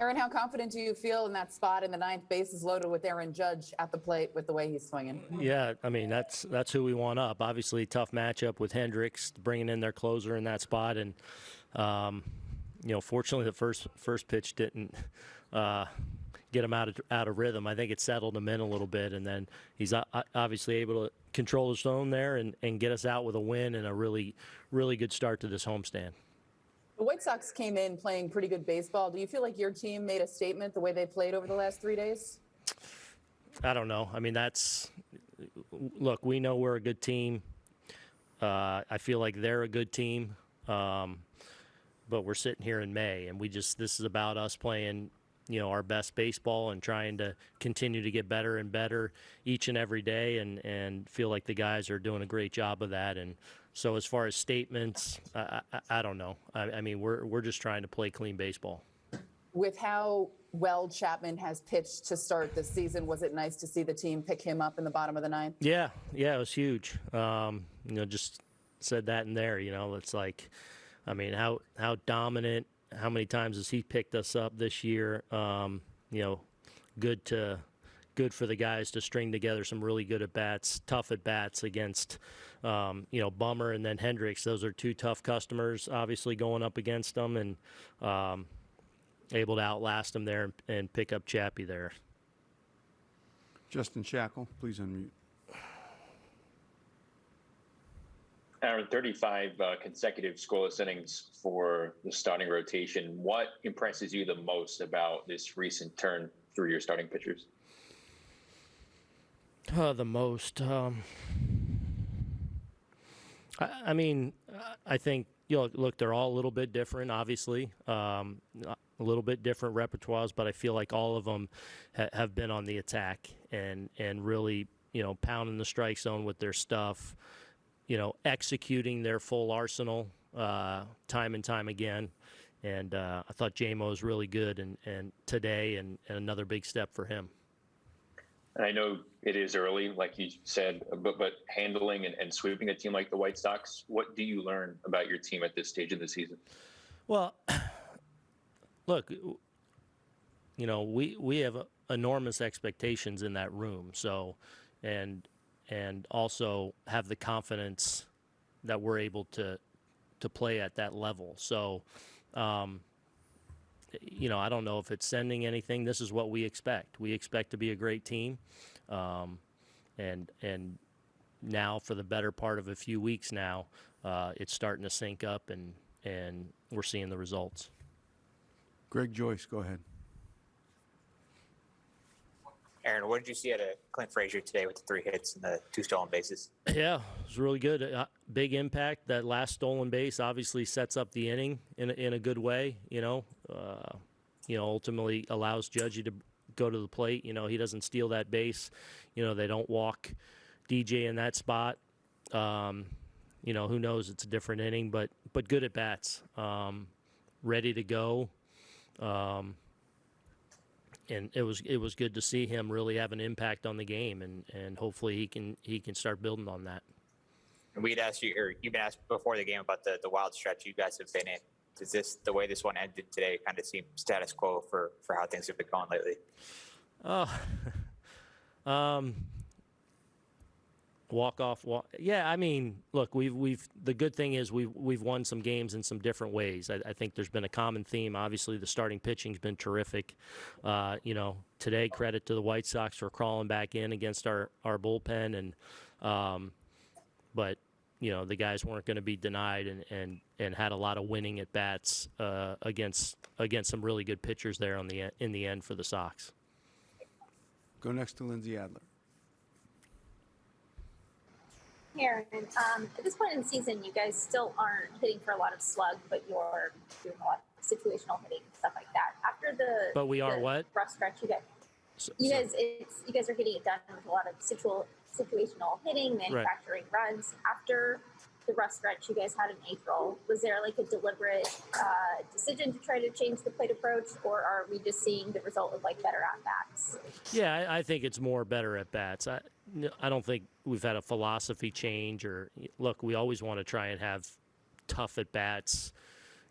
Aaron, how confident do you feel in that spot in the ninth bases loaded with Aaron Judge at the plate with the way he's swinging? Yeah, I mean that's that's who we want up. Obviously, tough matchup with Hendriks bringing in their closer in that spot, and um, you know, fortunately the first first pitch didn't uh, get him out of out of rhythm. I think it settled him in a little bit, and then he's obviously able to control his zone there and, and get us out with a win and a really really good start to this homestand. The White Sox came in playing pretty good baseball. Do you feel like your team made a statement the way they played over the last three days? I don't know. I mean, that's look. We know we're a good team. Uh, I feel like they're a good team, um, but we're sitting here in May, and we just this is about us playing, you know, our best baseball and trying to continue to get better and better each and every day, and and feel like the guys are doing a great job of that. And so, as far as statements, I, I, I don't know. I, I mean, we're we're just trying to play clean baseball. With how well Chapman has pitched to start the season, was it nice to see the team pick him up in the bottom of the ninth? Yeah, yeah, it was huge. Um, you know, just said that in there. You know, it's like, I mean, how how dominant, how many times has he picked us up this year? Um, you know, good to good for the guys to string together some really good at bats, tough at bats against, um, you know, Bummer and then Hendriks. Those are two tough customers, obviously going up against them, and um, able to outlast them there and, and pick up Chappie there. Justin Shackle, please unmute. Aaron, 35 uh, consecutive scoreless innings for the starting rotation. What impresses you the most about this recent turn through your starting pitchers? Uh, the most. Um, I, I mean, I think you know. Look, they're all a little bit different, obviously. Um, a little bit different repertoires, but I feel like all of them ha- have been on the attack and and really, you know, pounding the strike zone with their stuff. You know, executing their full arsenal uh, time and time again. And uh, I thought JMO was really good, and, and today, and, and another big step for him. And I know it is early, like you said, but but handling and, and sweeping a team like the White Sox, what do you learn about your team at this stage of the season? Well, look, you know, we we have enormous expectations in that room. So, and and also have the confidence that we're able to to play at that level. So, um, you know, I don't know if it's sending anything. This is what we expect. We expect to be a great team, um, and and now for the better part of a few weeks now, uh, it's starting to sync up, and and we're seeing the results. Greg Joyce, go ahead. Aaron, what did you see out of Clint Frazier today with the three hits and the two stolen bases? Yeah, it was really good. Uh, big impact. That last stolen base obviously sets up the inning in a, in a good way. You know, uh, you know, ultimately allows Judgy to go to the plate. You know, he doesn't steal that base. You know, they don't walk DJ in that spot. Um, you know, who knows? It's a different inning, but but good at bats. Um, ready to go. Um, and it was it was good to see him really have an impact on the game, and, and hopefully he can he can start building on that. And we'd asked you, or you've been asked before the game about the, the wild stretch you guys have been in. Does this, the way this one ended today, kind of seem status quo for, for how things have been going lately? Oh, um, walk off. Walk. Yeah, I mean, look, we've we've the good thing is we've we've won some games in some different ways. I, I think there's been a common theme. Obviously, the starting pitching's been terrific. Uh, you know, today credit to the White Sox for crawling back in against our our bullpen, and um, but you know the guys weren't going to be denied and, and and had a lot of winning at bats uh, against against some really good pitchers there on the in the end for the Sox. Go next to lindsey Adler. Um, at this point in the season, you guys still aren't hitting for a lot of slug, but you're doing a lot of situational hitting and stuff like that. After the But we are the what? rough stretch, you guys, So- you so- guys, it's you guys are getting it done with a lot of situ- situational hitting, manufacturing runs. After the stretch you guys had in April, was there like a deliberate uh, decision to try to change the plate approach, or are we just seeing the result of like better at bats? Yeah, I, I think it's more better at bats. I, I don't think we've had a philosophy change or look. We always want to try and have tough at bats,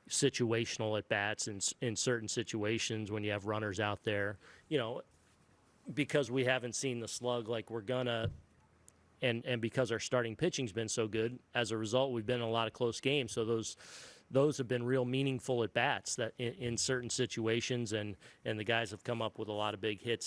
situational at bats in in certain situations when you have runners out there. You know, because we haven't seen the slug like we're gonna and and because our starting pitching's been so good as a result we've been in a lot of close games. So those those have been real meaningful at bats that in, in certain situations and and the guys have come up with a lot of big hits